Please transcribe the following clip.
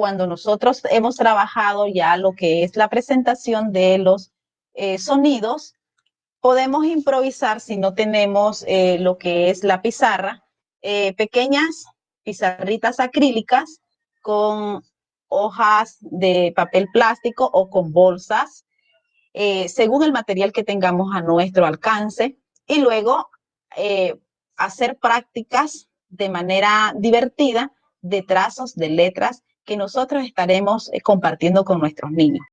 cuando nosotros hemos trabajado ya lo que es la presentación de los eh, sonidos, podemos improvisar si no tenemos eh, lo que es la pizarra, eh, pequeñas pizarritas acrílicas con hojas de papel plástico o con bolsas, según el material que tengamos a nuestro alcance, y luego hacer prácticas de manera divertida de trazos, de letras que nosotros estaremos compartiendo con nuestros niños.